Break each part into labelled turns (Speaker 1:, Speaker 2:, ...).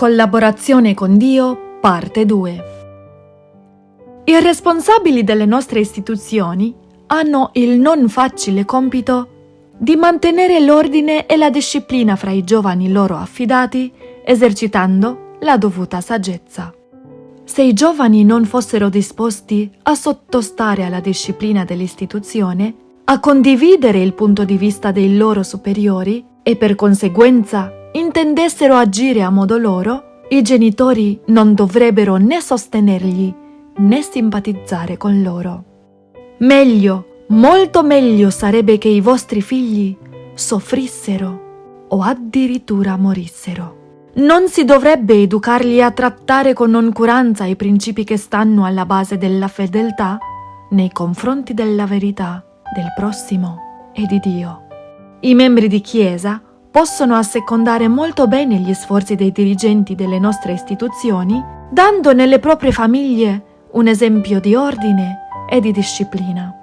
Speaker 1: Collaborazione con Dio, parte 2. I responsabili delle nostre istituzioni hanno il non facile compito di mantenere l'ordine e la disciplina fra i giovani loro affidati, esercitando la dovuta saggezza. Se i giovani non fossero disposti a sottostare alla disciplina dell'istituzione, a condividere il punto di vista dei loro superiori e per conseguenza intendessero agire a modo loro, i genitori non dovrebbero né sostenerli né simpatizzare con loro. Meglio, molto meglio sarebbe che i vostri figli soffrissero o addirittura morissero. Non si dovrebbe educarli a trattare con noncuranza i principi che stanno alla base della fedeltà nei confronti della verità, del prossimo e di Dio. I membri di Chiesa possono assecondare molto bene gli sforzi dei dirigenti delle nostre istituzioni, dando nelle proprie famiglie un esempio di ordine e di disciplina.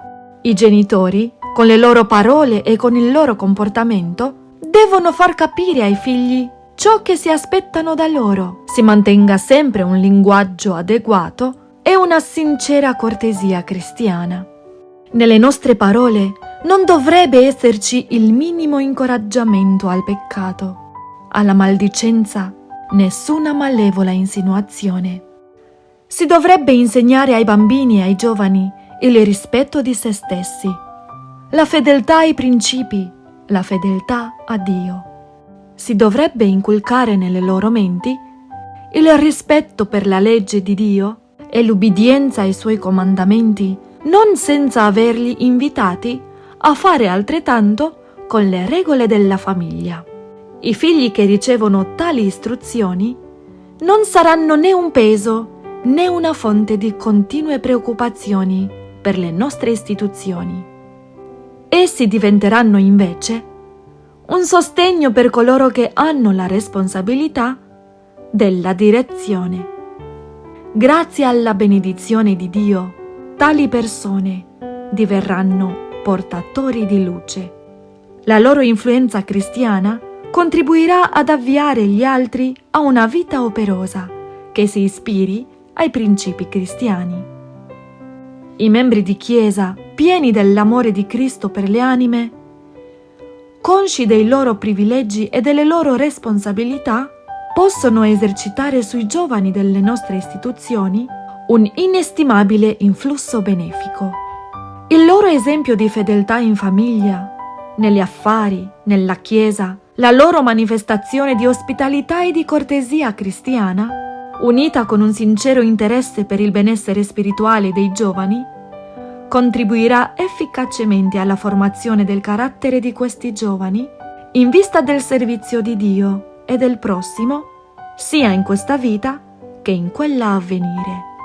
Speaker 1: I genitori, con le loro parole e con il loro comportamento, devono far capire ai figli ciò che si aspettano da loro. Si mantenga sempre un linguaggio adeguato e una sincera cortesia cristiana. Nelle nostre parole non dovrebbe esserci il minimo incoraggiamento al peccato, alla maldicenza, nessuna malevola insinuazione. Si dovrebbe insegnare ai bambini e ai giovani il rispetto di se stessi, la fedeltà ai principi, la fedeltà a Dio. Si dovrebbe inculcare nelle loro menti il rispetto per la legge di Dio e l'ubbidienza ai suoi comandamenti, non senza averli invitati a fare altrettanto con le regole della famiglia. I figli che ricevono tali istruzioni non saranno né un peso né una fonte di continue preoccupazioni per le nostre istituzioni. Essi diventeranno invece un sostegno per coloro che hanno la responsabilità della direzione. Grazie alla benedizione di Dio, tali persone diverranno portatori di luce. La loro influenza cristiana contribuirà ad avviare gli altri a una vita operosa che si ispiri ai principi cristiani. I membri di Chiesa, pieni dell'amore di Cristo per le anime, consci dei loro privilegi e delle loro responsabilità, possono esercitare sui giovani delle nostre istituzioni un inestimabile influsso benefico. Il loro esempio di fedeltà in famiglia, negli affari, nella Chiesa, la loro manifestazione di ospitalità e di cortesia cristiana, unita con un sincero interesse per il benessere spirituale dei giovani, contribuirà efficacemente alla formazione del carattere di questi giovani in vista del servizio di Dio e del prossimo, sia in questa vita che in quella a venire.